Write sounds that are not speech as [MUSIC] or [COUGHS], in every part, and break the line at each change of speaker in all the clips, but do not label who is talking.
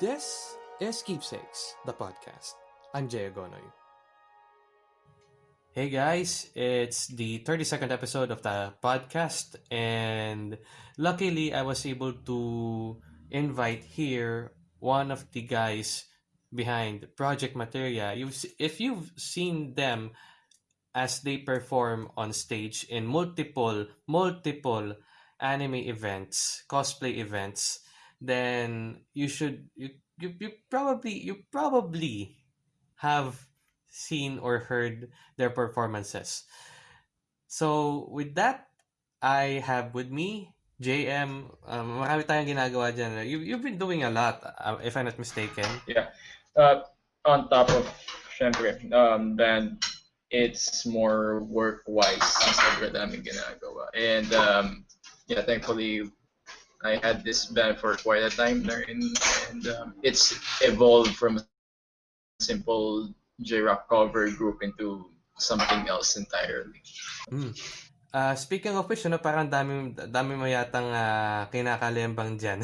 This is Keepsakes, the podcast. I'm Jay Agonoy. Hey guys, it's the 32nd episode of the podcast, and luckily I was able to invite here one of the guys behind Project Materia. You've, if you've seen them as they perform on stage in multiple, multiple anime events, cosplay events, then you should you, you, you probably you probably have seen or heard their performances. So with that, I have with me JM. Um, tayong ginagawa dyan. You, you've been doing a lot, uh, if I'm not mistaken.
Yeah. Uh, on top of, syempre, um, then it's more work-wise sobrang ginagawa. And um, yeah, thankfully, I had this band for quite a time there, and, and um, it's evolved from a simple J-rock cover group into something else entirely.
Mm. Uh, speaking of which, ano, parang dami, dami mo yatang uh, kinakalembang dyan.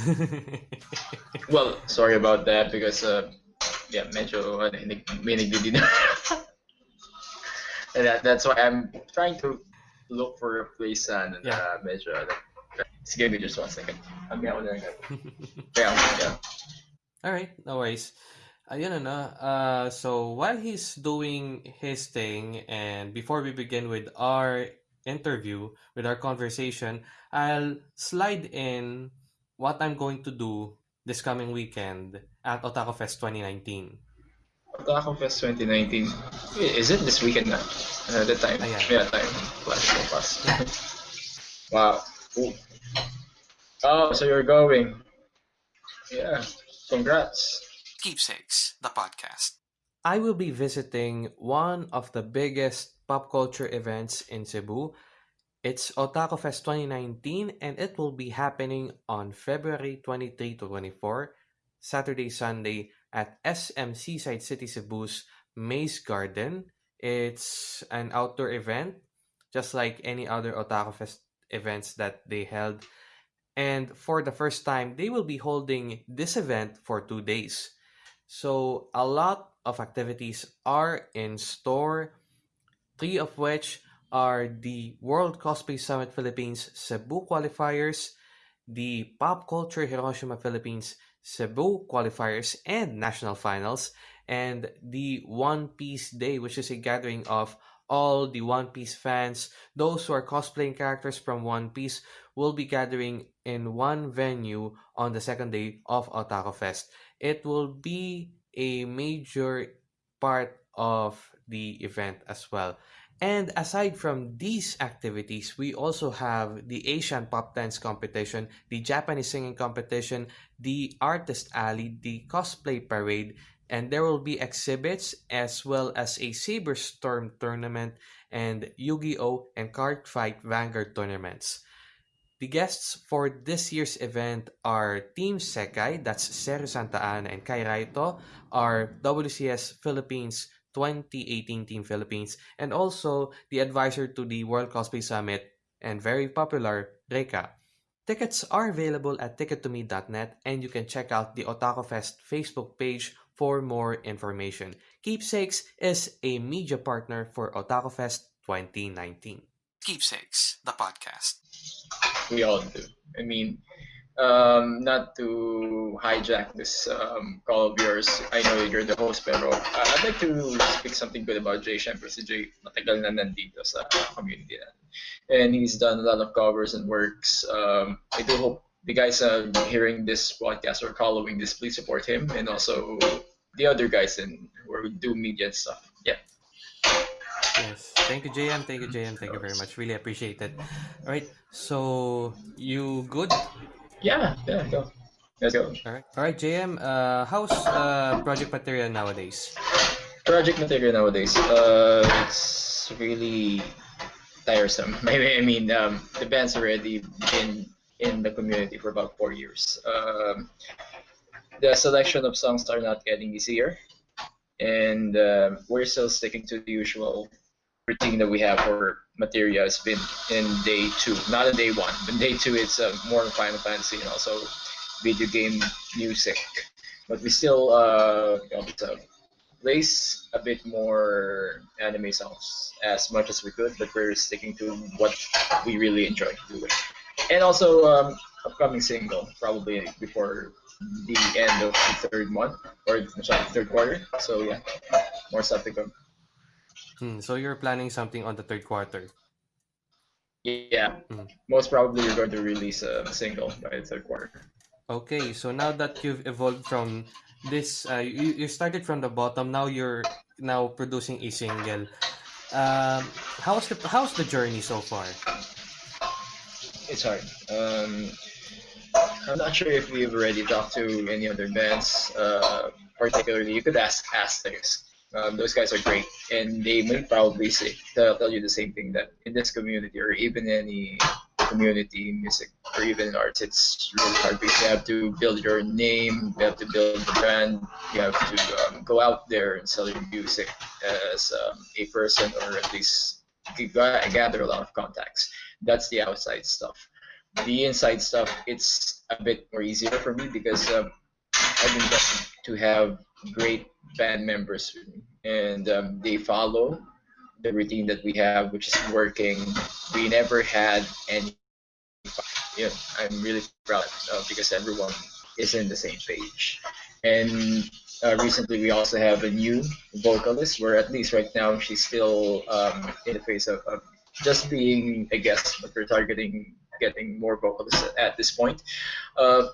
[LAUGHS]
well, sorry about that because, uh, yeah, medyo ano, may nagdidina. [LAUGHS] and that, that's why I'm trying to look for a place and yeah. uh, medyo like, Sige, me just one second. Ako na lang. Kaya, yeah.
Alright, no worries. Ayun na, uh, so while he's doing his thing and before we begin with our interview, with our conversation, I'll slide in what I'm going to do this coming weekend at Otaku Fest 2019.
Otaku Fest 2019. Is it this weekend na? Uh, the time. Ayan. Yeah, time. Flash so fast. wow. Ooh. Oh, so you're going. Yeah. Congrats.
Keepsakes, the podcast. I will be visiting one of the biggest pop culture events in Cebu. It's Otaku Fest 2019 and it will be happening on February 23 to 24, Saturday, Sunday at SM Seaside City Cebu's Maze Garden. It's an outdoor event, just like any other Otaku Fest events that they held. And for the first time, they will be holding this event for two days. So a lot of activities are in store, three of which are the World Cosplay Summit Philippines Cebu qualifiers, the Pop Culture Hiroshima Philippines Cebu qualifiers and national finals, and the One Piece Day, which is a gathering of all the One Piece fans, those who are cosplaying characters from One Piece, will be gathering in one venue on the second day of Otaku Fest. It will be a major part of the event as well. And aside from these activities, we also have the Asian Pop Dance Competition, the Japanese Singing Competition, the Artist Alley, the Cosplay Parade, and there will be exhibits as well as a Saber Storm tournament and Yu-Gi-Oh! and Card Fight Vanguard tournaments. The guests for this year's event are Team Sekai, that's Seru Santa Ana and Kai Raito, our WCS Philippines 2018 Team Philippines, and also the advisor to the World Cosplay Summit and very popular, Reika. Tickets are available at tickettome.net and you can check out the Otaku Fest Facebook page for more information. Keepsakes is a media partner for Otaku Fest 2019. Keepsakes, the podcast.
We all do. I mean, um, not to hijack this um, call of yours, I know you're the host, pero uh, I'd like to speak something good about Jay. Siyempre si Jay, matagal na nandito sa community na. And he's done a lot of covers and works. Um, I do hope the guys uh, hearing this podcast or following this, please support him and also the other guys in who do media and stuff. Yeah.
Yes. Thank you, JM. Thank you, JM. Thank you very much. Really appreciate it. All right. So, you good?
Yeah. Yeah. Go. Let's go.
All right. All right, JM. Uh, how's uh, project Materia nowadays?
Project Materia nowadays. Uh, it's really tiresome. Maybe [LAUGHS] I mean, um, the band's already been in the community for about four years. Um, the selection of songs are not getting easier, and uh, we're still sticking to the usual routine that we have for Materia has been in day two, not in day one. In day two, it's uh, more Final Fantasy and also video game music. but we still uh, place a bit more anime songs as much as we could, but we're sticking to what we really enjoy doing. And also, um, upcoming single probably before the end of the third month or the third quarter. So yeah, more stuff to come.
Hmm, so you're planning something on the third quarter.
Yeah,
Mm.
most probably you're going to release a single by the third quarter.
Okay, so now that you've evolved from this, uh, you, you started from the bottom. Now you're now producing a single. Um, how's the how's the journey so far?
It's hard. Um, I'm not sure if we've already talked to any other bands. Uh, particularly, you could ask Asterisk. Um, those guys are great, and they may probably say they'll tell you the same thing that in this community or even any community music or even arts, it's really hard because you have to build your name, you have to build the brand, you have to um, go out there and sell your music as um, a person or at least gather a lot of contacts. That's the outside stuff. The inside stuff, it's a bit more easier for me because um, I've been blessed to have great band members with me, and um, they follow the routine that we have, which is working. We never had any. Yeah, I'm really proud uh, because everyone is in the same page. And uh, recently, we also have a new vocalist, where at least right now she's still um, in the phase of, of just being a guest, but we're targeting getting more vocalists at, this point. Uh,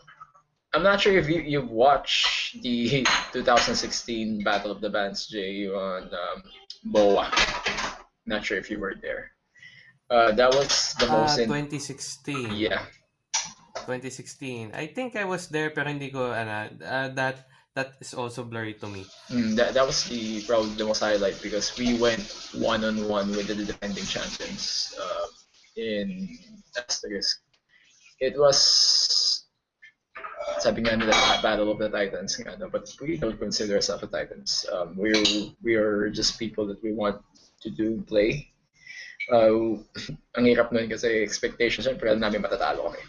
I'm not sure if you, you've watched the 2016 Battle of the Bands, Jay, on um, BOA. Not sure if you were there. Uh, that was the
Ah,
most in
2016.
yeah
2016. I think I was there pero hindi ko ano, uh, that that is also blurry to me.
mm, that, that was the probably the most highlight because we went one on one with the defending champions uh, in Asterisk. It was sabi nga nila Battle of the Titans nga, no? but we don't consider ourselves a Titans. Um, we're we are just people that we want to do play. Uh, ang hirap nun kasi expectations syempre alam namin matatalo kami.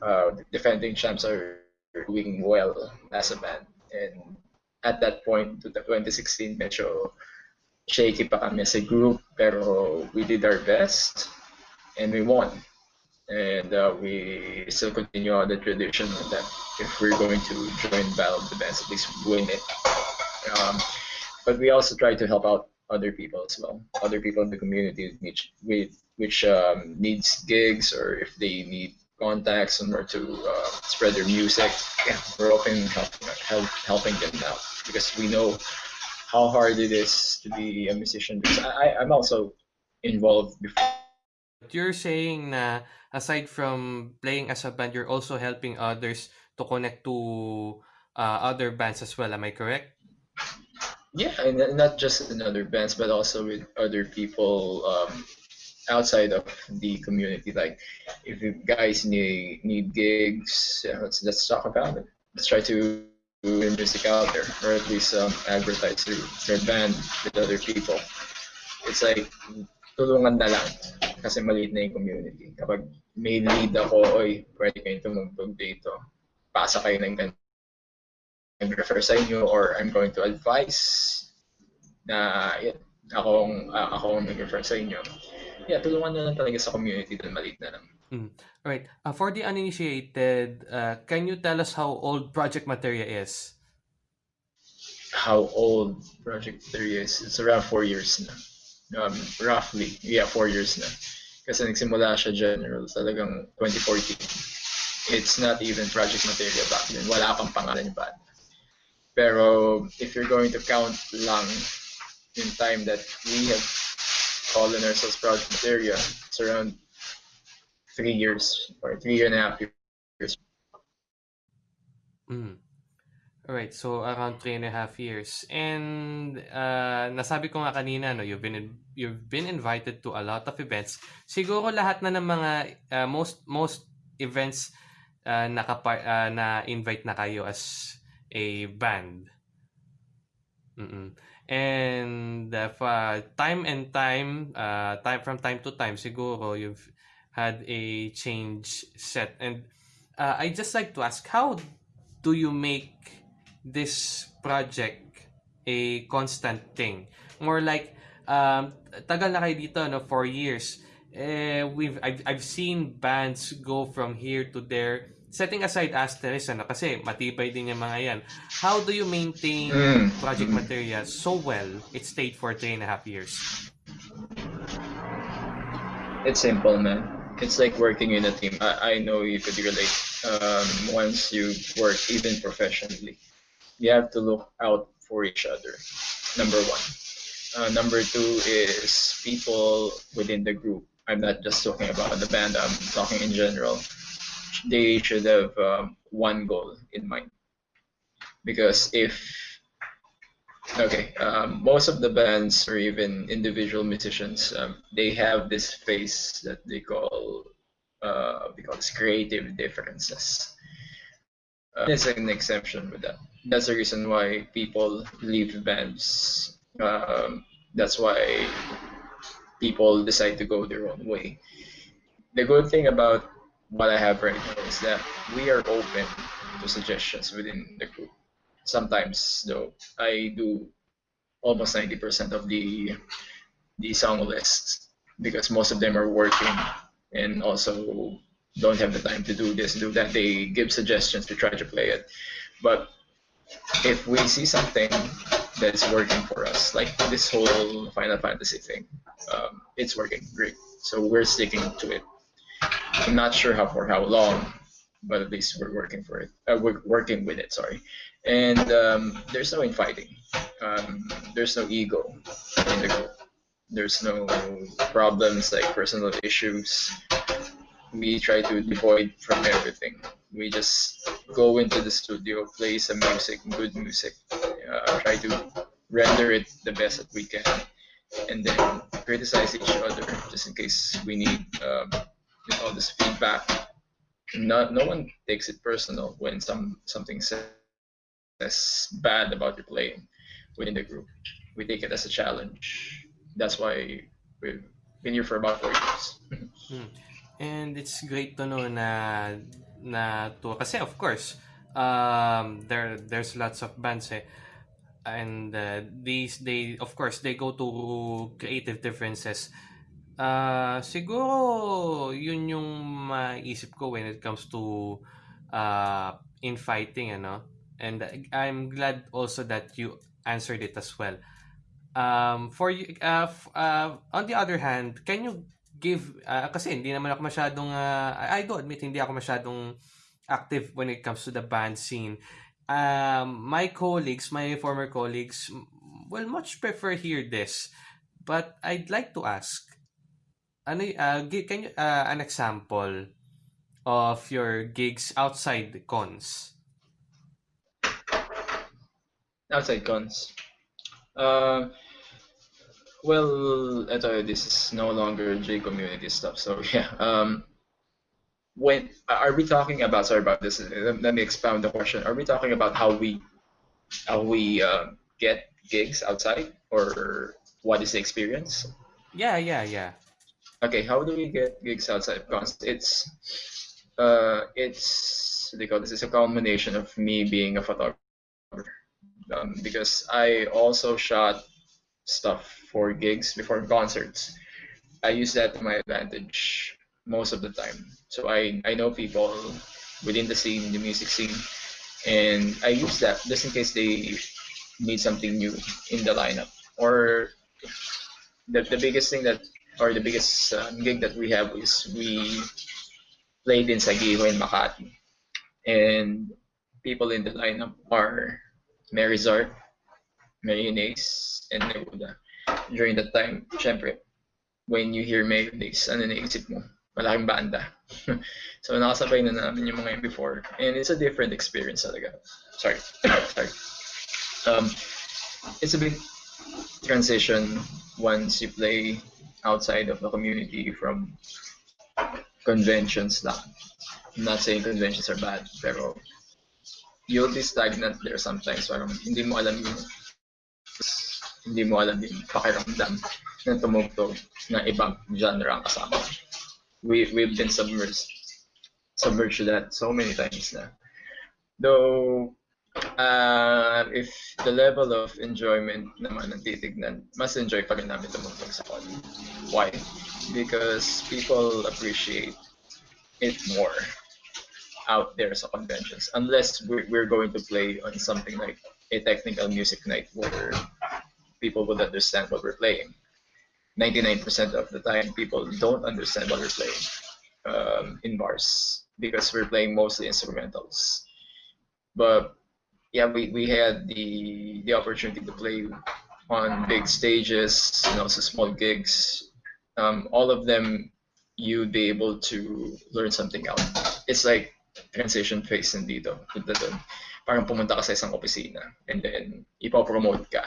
Uh, defending champs are doing well as a band. And at that point, to the 2016, medyo shaky pa kami as a group, pero we did our best and we won. And uh, we still continue on the tradition that if we're going to join Battle of the Bands, at least win it. Um, but we also try to help out other people as well, other people in the community which which, which um, needs gigs or if they need contacts somewhere to uh, spread their music. Yeah, we're open helping help, helping them out because we know how hard it is to be a musician. Because I, I'm also involved before.
You're saying na aside from playing as a band, you're also helping others to connect to uh, other bands as well. Am I correct?
Yeah, and not just in other bands, but also with other people um, outside of the community. Like, if you guys need need gigs, yeah, let's let's talk about it. Let's try to do music out there, or at least um, advertise your, your band with other people. It's like tulungan na lang kasi maliit na yung community. Kapag may lead ako, oy, pwede kayong tumugtog dito. Pasa kayo ng ganito refer sa inyo or I'm going to advise na yun, akong uh, ako ang nag-refer sa inyo. Yeah, tulungan na lang talaga sa community dahil maliit na lang.
Mm. All right. Uh, for the uninitiated, uh, can you tell us how old Project Materia is?
How old Project 3 is? It's around 4 years na. Um, roughly. Yeah, 4 years na. Kasi nagsimula siya general talagang 2014. It's not even Project Materia back then. Wala pang pangalan yung band. Pero if you're going to count lang in time that we have called ourselves Project Materia, it's around three years or three and a half years.
Mm. Alright, so around three and a half years. And uh, nasabi ko nga kanina, no, you've been you've been invited to a lot of events. Siguro lahat na ng mga uh, most most events uh, nakapa uh, na invite na kayo as a band. Mm-mm. And uh, time and time, uh, time from time to time, siguro you've had a change set. And uh, I just like to ask, how do you make this project a constant thing. More like, um, tagal na kayo dito, no? Four years. Eh, we've, I've, I've seen bands go from here to there. Setting aside Asterisk, ano, kasi matibay din yung mga yan. How do you maintain
Mm.
Project Materia so well it stayed for three and a half years?
It's simple, man. It's like working in a team. I, I know you could relate. Um, once you work even professionally, you have to look out for each other. Number one. Uh, number two is people within the group. I'm not just talking about the band. I'm talking in general. They should have um, one goal in mind. Because if Okay, um, most of the bands or even individual musicians, um, they have this phase that they call uh, we because creative differences. Uh, there's an exception with that. That's the reason why people leave bands. Um, that's why people decide to go their own way. The good thing about what I have right now is that we are open to suggestions within the group. Sometimes, though, I do almost 90% of the the song lists because most of them are working and also don't have the time to do this, do that. They give suggestions to try to play it. But if we see something that's working for us, like this whole Final Fantasy thing, um, it's working great. So we're sticking to it. I'm not sure how for how long, but at least we're working for it. Uh, we're working with it. Sorry, and um, there's no infighting. Um, there's no ego in the group. There's no problems like personal issues. We try to avoid from everything. We just go into the studio, play some music, good music, uh, try to render it the best that we can, and then criticize each other just in case we need um, you know, this feedback. No, no one takes it personal when some something says bad about your playing within the group. We take it as a challenge. That's why we've been here for about four years.
Hmm. And it's great to know na na to kasi of course um there there's lots of bands eh and uh, these they of course they go to creative differences uh siguro yun yung maisip ko when it comes to uh infighting ano. And I'm glad also that you answered it as well. Um for uh, uh on the other hand can you give uh, kasi hindi naman ako masyadong uh, I do admit hindi ako masyadong active when it comes to the band scene. Um my colleagues my former colleagues will much prefer hear this. But I'd like to ask ano uh, can you uh, an example of your gigs outside the cons
Outside cons. Uh, well, eto, this is no longer J community stuff. So [LAUGHS] yeah. Um, when are we talking about? Sorry about this. Let, let me expound the question. Are we talking about how we how we uh, get gigs outside, or what is the experience?
yeah yeah yeah
Okay, how do we get gigs outside? Because it's uh, it's you call this? It's a combination of me being a photographer um, because I also shot stuff for gigs before concerts. I use that to my advantage most of the time. So I, I know people within the scene, the music scene, and I use that just in case they need something new in the lineup. Or the, the biggest thing that, or the biggest uh, gig that we have is we played in Saguijo in Makati. And people in the lineup are Mary Zart, Mayonnaise, and Neruda. During that time, syempre, when you hear Mayonnaise, ano naisip mo? Malaking banda. [LAUGHS] so, nakasabay na namin yung mga before. And it's a different experience talaga. Sorry. [COUGHS] Sorry. Um, it's a big transition once you play outside of the community from conventions lang. I'm not saying conventions are bad, pero you'll be stagnant there sometimes. Parang hindi mo alam yung hindi mo alam yung pakiramdam na tumugtog na ibang genre ang kasama. We, we've been submerged submerged to that so many times na. Though Uh, if the level of enjoyment naman ang mas enjoy pa rin namin tumugtog sa con. Why? Because people appreciate it more out there sa conventions. Unless we're, we're going to play on something like a technical music night where people would understand what we're playing. 99% of the time, people don't understand what we're playing um, in bars because we're playing mostly instrumentals. But yeah, we, we had the the opportunity to play on big stages and also small gigs. Um, all of them, you'd be able to learn something out. It's like transition phase dito. Punta dun. Parang pumunta ka sa isang opisina and then ipopromote ka.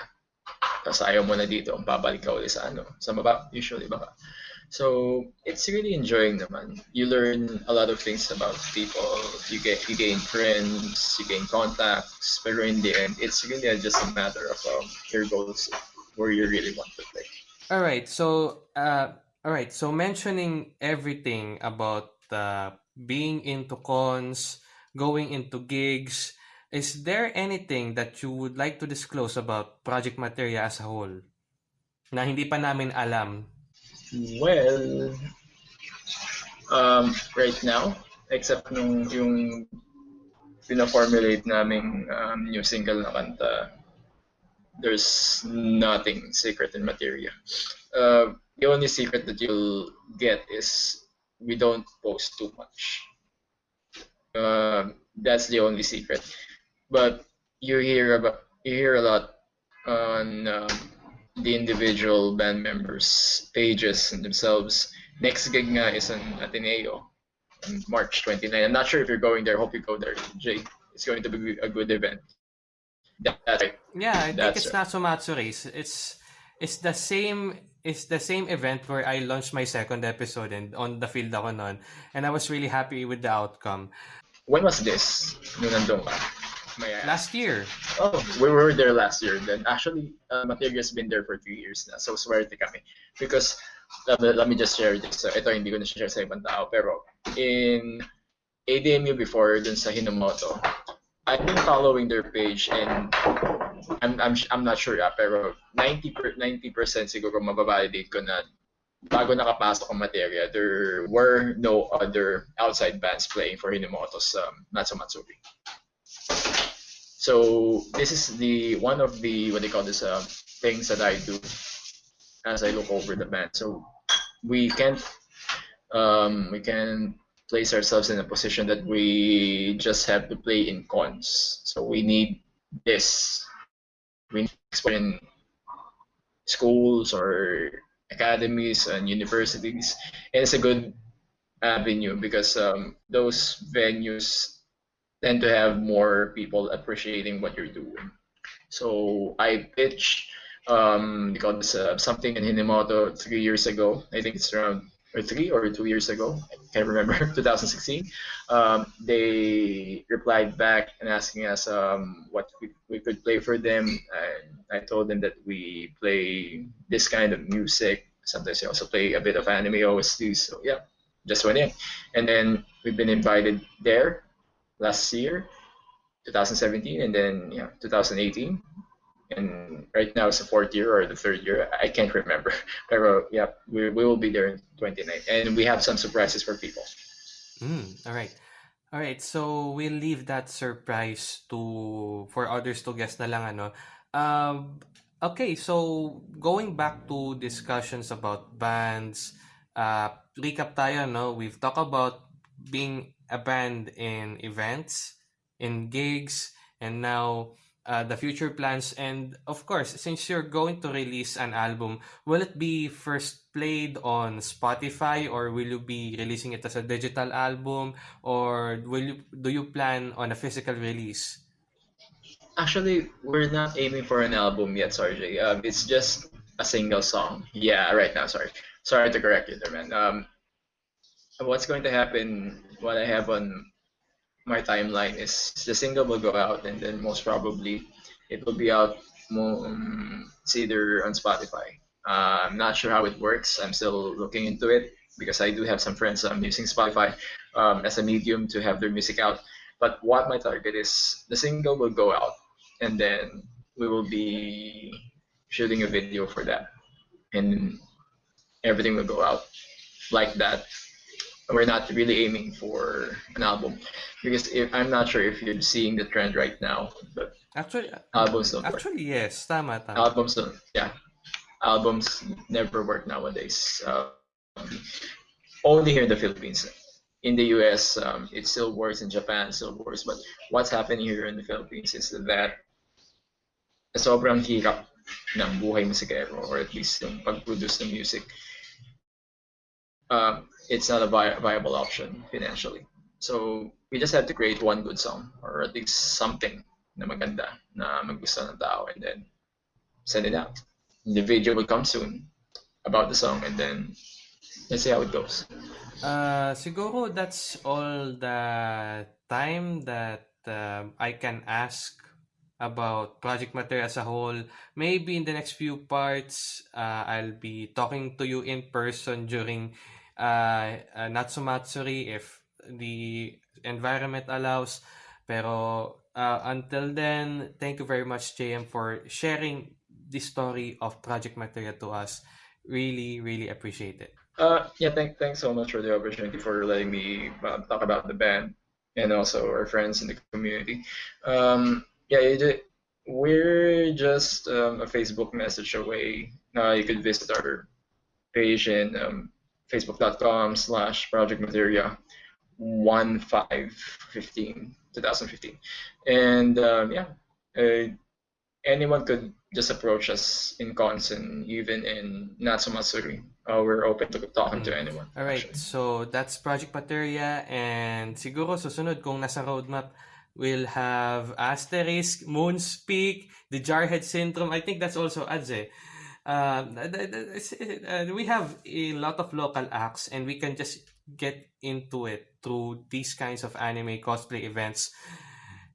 Tapos ayaw mo na dito, babalik ka ulit sa ano, sa baba, usually baba. So it's really enjoying naman. You learn a lot of things about people. You get you gain friends, you gain contacts. But in the end, it's really just a matter of um, your goals, where you really want to play.
All right. So, uh, all right. So mentioning everything about uh, being into cons, going into gigs, is there anything that you would like to disclose about Project Materia as a whole na hindi pa namin alam
Well, um, right now, except nung yung pina-formulate naming um, new single na kanta, there's nothing secret in materia. Uh, the only secret that you'll get is we don't post too much. Uh, that's the only secret. But you hear about you hear a lot on um, the individual band members' pages and themselves. Next gig nga is an Ateneo on March 29. I'm not sure if you're going there. Hope you go there, Jay. It's going to be a good event.
That, that's right. Yeah, I think it's right. Natsumatsuri. It's it's the same it's the same event where I launched my second episode and on the field ako nun. And I was really happy with the outcome.
When was this? Nung nandun ka?
Last year.
Oh, we were there last year. Then actually, uh, Materia's been there for three years na. So swerte kami. Because, let, let me just share this. So, ito hindi ko na share sa ibang tao. Pero, in ADMU before, dun sa Hinomoto, I've been following their page and I'm, I'm, I'm not sure ah, pero 90 per, 90% siguro mababalidate ko na bago nakapasok ang materia, there were no other outside bands playing for Hinomoto's um, Natsu Matsuri. So this is the one of the what they call this uh, things that I do as I look over the band. So we can't um, we can place ourselves in a position that we just have to play in cons. So we need this. We need in schools or academies and universities, and it's a good avenue because um, those venues tend to have more people appreciating what you're doing. So I pitched um, because uh, something in Hinomoto three years ago. I think it's around or three or two years ago. I can't remember. [LAUGHS] 2016. Um, they replied back and asking us um, what we, we could play for them. And I told them that we play this kind of music. Sometimes we also play a bit of anime OSTs. So yeah, just went in, and then we've been invited there last year, 2017, and then yeah, 2018. And right now it's the fourth year or the third year. I can't remember. [LAUGHS] But yeah, we, we will be there in 29. And we have some surprises for people.
Mm, all right. All right, so we'll leave that surprise to for others to guess na lang ano. Um, okay, so going back to discussions about bands, uh, recap tayo, no? We've talked about being a band in events, in gigs, and now uh, the future plans. And of course, since you're going to release an album, will it be first played on Spotify or will you be releasing it as a digital album or will you do you plan on a physical release?
Actually, we're not aiming for an album yet, Sarge. Um, it's just a single song. Yeah, right now. Sorry, sorry to correct you there, man. Um, what's going to happen, what I have on my timeline is the single will go out and then most probably it will be out um, it's either on Spotify. Uh, I'm not sure how it works. I'm still looking into it because I do have some friends um, using Spotify um, as a medium to have their music out. But what my target is, the single will go out, and then we will be shooting a video for that, and everything will go out like that. We're not really aiming for an album because if, I'm not sure if you're seeing the trend right now, but
Actually,
albums don't work.
actually yes, tama, tama.
Albums don't, yeah, albums never work nowadays. Um, only here in the Philippines. In the US, um, it still works. In Japan, it still works. But what's happening here in the Philippines is that sobrang hirap ng buhay musikero or at least yung pag-produce ng music. Um, it's not a vi- viable option financially. So we just have to create one good song or at least something na maganda na magusto ng tao and then send it out. The video will come soon about the song and then let's see how it goes.
Uh, siguro that's all the time that um, I can ask about Project Materia as a whole. Maybe in the next few parts, uh, I'll be talking to you in person during uh, uh, Natsumatsuri if the environment allows. Pero uh, until then, thank you very much, JM, for sharing the story of Project Materia to us. Really, really appreciate it.
Uh, yeah, thank, thanks so much for the opportunity for letting me uh, talk about the band and also our friends in the community. Um, yeah, we're just um, a Facebook message away. Uh, you could visit our page and um, facebook.com slash project materia 1515 2015 and um, yeah uh, anyone could just approach us in Conson, even in Natsumatsuri. Uh, we're open to talking to anyone.
All right,
actually.
so that's Project Materia and siguro susunod kung nasa roadmap we'll have Asterisk, Moonspeak, the Jarhead Syndrome. I think that's also ads eh. Um, uh, we have a lot of local acts and we can just get into it through these kinds of anime cosplay events.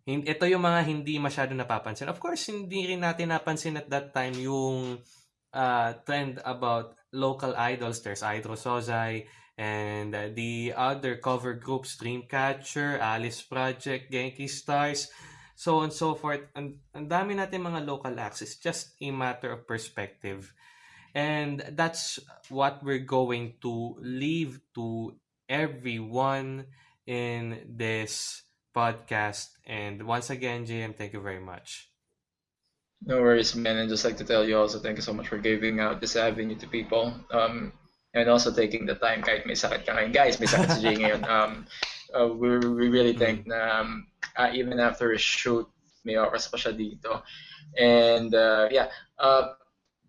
Ito yung mga hindi masyado napapansin. Of course, hindi rin natin napansin at that time yung uh, trend about local idols. There's Idro Sozai and uh, the other cover groups, Dreamcatcher, Alice Project, Genki Stars, so on and so forth. Ang, ang dami natin mga local acts. It's just a matter of perspective. And that's what we're going to leave to everyone in this podcast. And once again, JM, thank you very much.
No worries, man. And just like to tell you also, thank you so much for giving out this avenue to people. Um, and also taking the time kahit may sakit ka ngayon. Guys, may sakit si Jay ngayon. Um, uh, we, we really think na um, uh, even after a shoot, may oras pa siya dito. And uh, yeah, uh,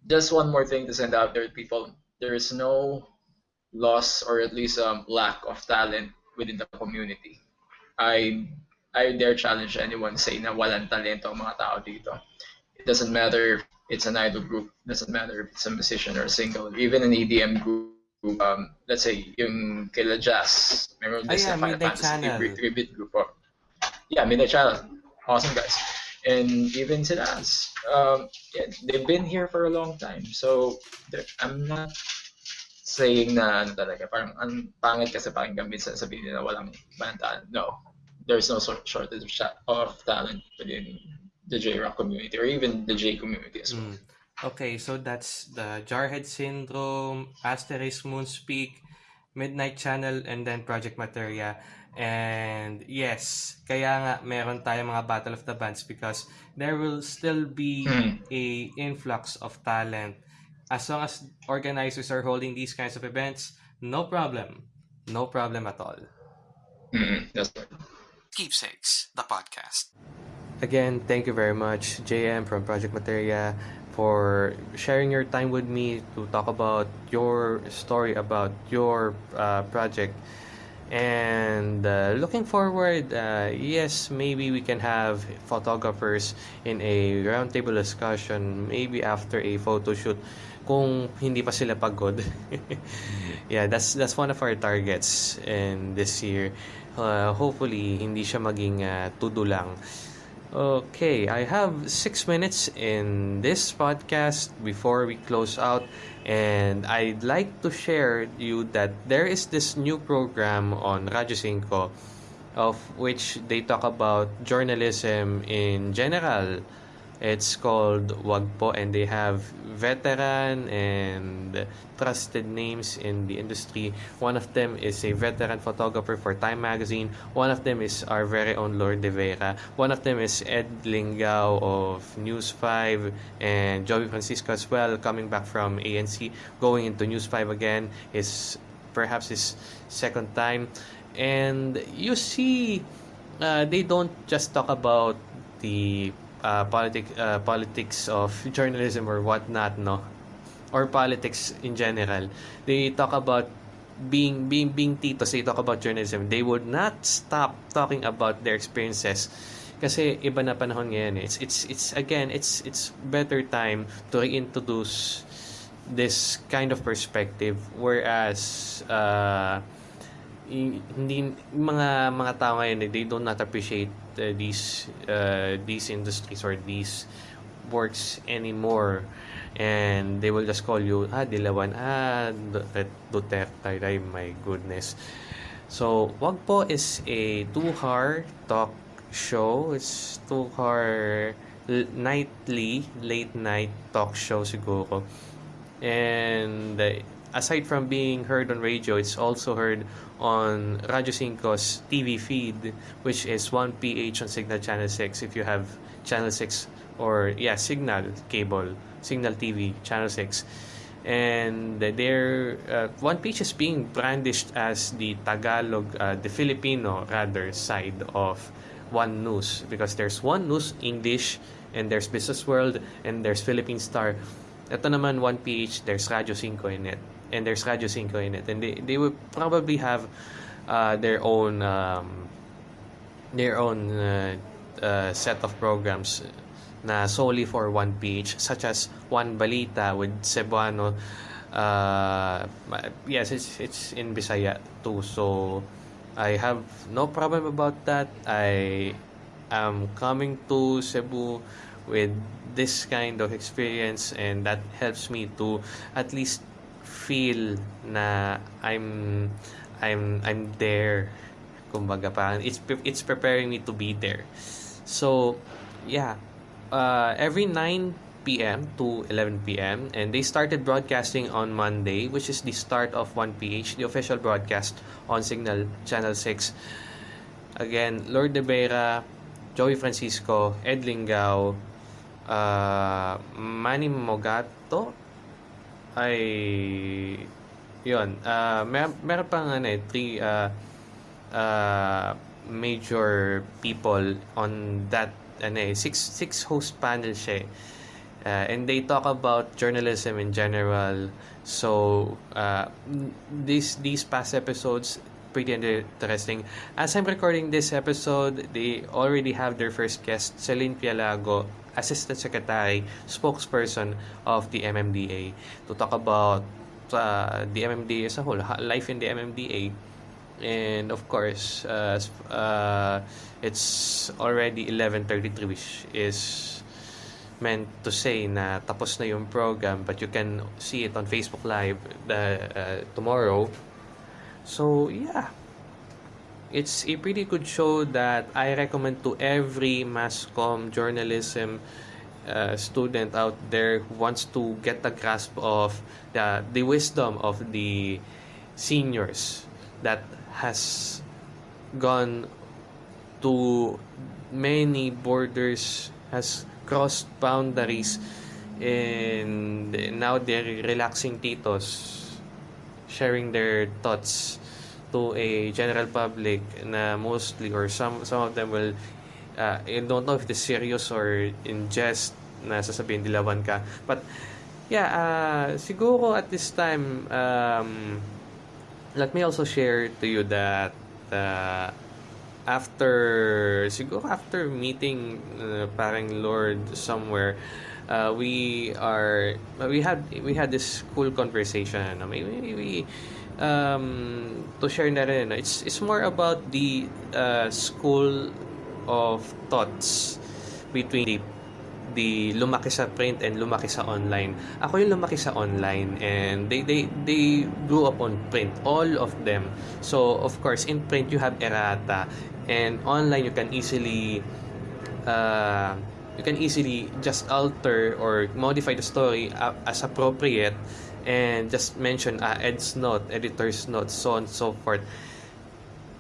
just one more thing to send out there people. There is no loss or at least um, lack of talent within the community. I I dare challenge anyone say na walang talento ang mga tao dito. It doesn't matter if it's an idol group, it doesn't matter if it's a musician or a single, even an EDM group. Um, let's say yung kila Jazz, meron din
yeah,
sa Final Fantasy tribute, group. Oh. Yeah, Midnight Channel. Awesome guys. And even sila, um, yeah, they've been here for a long time. So I'm not saying na ano talaga, parang ang pangit kasi pakinggan minsan sabihin nila walang banda. No, there's no shortage of, of talent within the J-Rock community or even the J community as well.
Mm. Okay, so that's the Jarhead Syndrome, Asterisk Moonspeak, Midnight Channel, and then Project Materia. And yes, kaya nga meron tayong mga Battle of the Bands because there will still be
Mm.
a influx of talent. As long as organizers are holding these kinds of events, no problem. No problem at all.
Mm, that's right.
Keepsakes, the podcast. Again, thank you very much, JM from Project Materia, for sharing your time with me to talk about your story about your uh, project. And uh, looking forward, uh, yes, maybe we can have photographers in a roundtable discussion, maybe after a photo shoot, kung hindi pa sila pagod. [LAUGHS] yeah, that's that's one of our targets in this year. Uh, hopefully, hindi siya maging uh, tudo lang. Okay, I have six minutes in this podcast before we close out, and I'd like to share you that there is this new program on Radyo 5 of which they talk about journalism in general. It's called Wagpo and they have veteran and trusted names in the industry. One of them is a veteran photographer for Time Magazine. One of them is our very own Lourd de Veyra. One of them is Ed Lingao of News 5 and Joey Francisco as well, coming back from ANC, going into News 5 again, is perhaps his second time. And you see, uh, they don't just talk about the uh, politic, uh, politics of journalism or whatnot, no? Or politics in general. They talk about being being being titos, they talk about journalism. They would not stop talking about their experiences. Kasi iba na panahon ngayon eh. It's it's it's again, it's it's better time to reintroduce this kind of perspective whereas uh, hindi mga mga tao ngayon eh, they do not appreciate uh, these uh, these industries or these works anymore. And they will just call you ah Dilawan. Ah Duterte ay my goodness. So wag po is a two-hour talk show. It's two-hour nightly late night talk show siguro. And uh, aside from being heard on radio, it's also heard on Radio 5's TV feed, which is 1PH on Signal Channel 6 if you have Channel 6 or, yeah, Signal cable, Signal TV, Channel 6. And their uh, 1PH is being brandished as the Tagalog, uh, the Filipino rather, side of One News because there's One News English and there's Business World and there's Philippine Star. Ito naman 1PH, there's Radio 5 in it and there's Radio 5 in it. And they, they will probably have uh, their own um, their own uh, uh, set of programs na solely for one beach, such as One Balita with Cebuano uh, yes it's it's in Bisaya too so I have no problem about that I am coming to Cebu with this kind of experience and that helps me to at least feel na I'm I'm I'm there kumbaga parang it's it's preparing me to be there so yeah uh, every 9 p.m. to 11 p.m. and they started broadcasting on Monday which is the start of 1PH the official broadcast on Signal Channel 6 again Lord de Vera Joey Francisco Ed Lingao uh, Manny Mogato ay yun uh, mer meron pang ano eh three uh, uh, major people on that ano eh six six host panel siya eh. uh, and they talk about journalism in general. So uh, these these past episodes pretty interesting. As I'm recording this episode they already have their first guest Celine Pialago Assistant Secretary, spokesperson of the MMDA to talk about uh, the MMDA as a whole, life in the MMDA. And of course, uh, uh, it's already 11.33 which is meant to say na tapos na yung program but you can see it on Facebook Live the, uh, tomorrow. So, yeah it's a pretty good show that I recommend to every mass com journalism uh, student out there who wants to get the grasp of the, the wisdom of the seniors that has gone to many borders has crossed boundaries and now they're relaxing titos sharing their thoughts to a general public na mostly or some some of them will uh, I don't know if it's serious or in jest na sasabihin dilawan ka. But yeah uh, siguro at this time um, let me also share to you that uh, after siguro after meeting uh, parang Lord somewhere uh, we are we had we had this cool conversation. Ano maybe we um, to share na rin, it's, it's more about the uh, school of thoughts between the the lumaki sa print and lumaki sa online. Ako yung lumaki sa online and they they they grew up on print all of them. So of course in print you have errata and online you can easily uh, you can easily just alter or modify the story as appropriate and just mention uh, ed's note editor's note so on and so forth.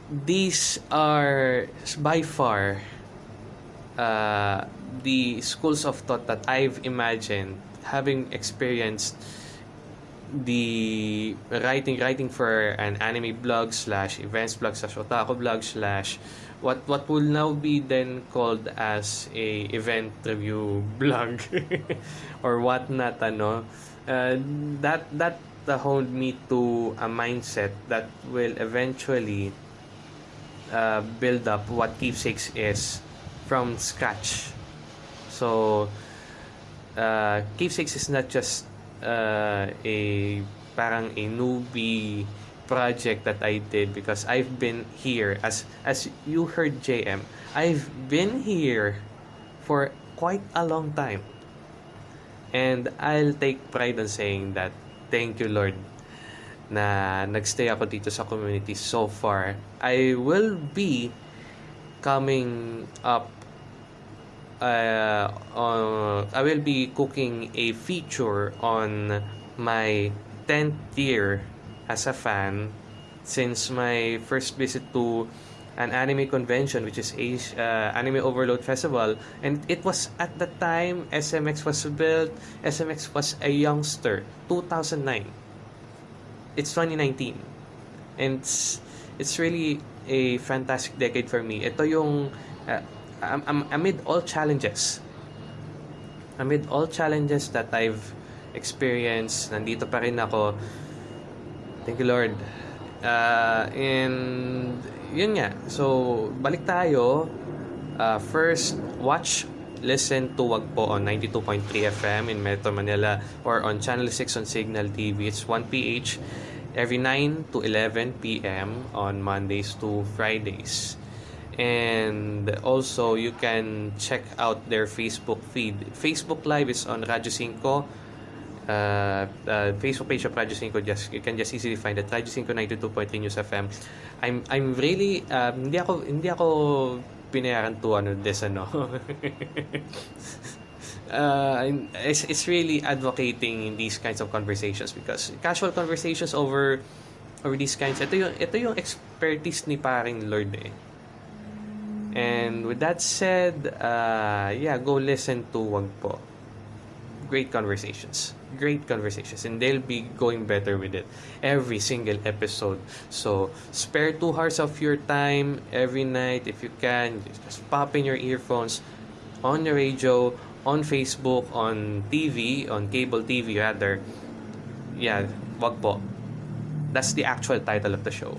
These are by far uh, the schools of thought that I've imagined having experienced the writing writing for an anime blog slash events blog slash otaku blog slash what what will now be then called as a event review [LAUGHS] blog or whatnot ano uh, that that honed me to a mindset that will eventually uh, build up what keepsakes is from scratch. So uh, keepsakes is not just uh, a parang a newbie project that I did because I've been here. As as you heard JM I've been here for quite a long time and I'll take pride in saying that thank you Lord na nagstay ako dito sa community so far. I will be coming up uh, uh, I will be cooking a feature on my 10th year as a fan since my first visit to an anime convention which is Asia, uh, Anime Overload Festival and it was at the time SMX was built SMX was a youngster 2009 it's 2019 and it's, it's really a fantastic decade for me ito yung uh, amid all challenges, amid all challenges that I've experienced, nandito pa rin ako. Thank you, Lord. Uh, and yun nga. So, balik tayo. Uh, first, watch, listen to Wag po on 92.3 FM in Metro Manila or on Channel 6 on Signal TV. It's 1PH every 9 to 11 p.m. on Mondays to Fridays and also you can check out their Facebook feed. Facebook Live is on Radyo 5. Uh, uh, Facebook page of Radyo 5 just you can just easily find it Radyo 5 92.3 News FM I'm I'm really um, hindi ako hindi ako pinayaran to ano this ano [LAUGHS] uh, it's, it's really advocating these kinds of conversations because casual conversations over over these kinds ito yung ito yung expertise ni paring Lord eh And with that said, uh, yeah, go listen to Wag Po. Great conversations. Great conversations. And they'll be going better with it every single episode. So, spare two hours of your time every night if you can. Just pop in your earphones on the radio, on Facebook, on TV, on cable TV rather. Yeah, Wag Po. That's the actual title of the show.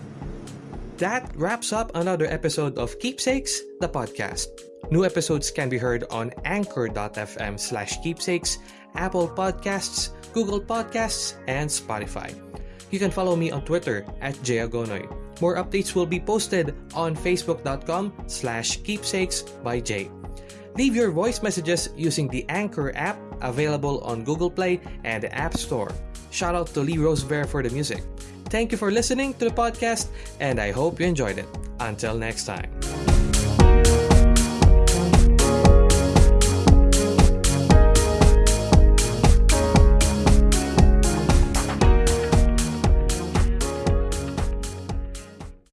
That wraps up another episode of Keepsakes, the podcast. New episodes can be heard on anchor.fm slash keepsakes, Apple Podcasts, Google Podcasts, and Spotify. You can follow me on Twitter at jayagonoy. More updates will be posted on facebook.com slash keepsakes by Jay. Leave your voice messages using the Anchor app available on Google Play and the App Store. Shout out to Lee Rosevere for the music. Thank you for listening to the podcast, and I hope you enjoyed it. Until next time.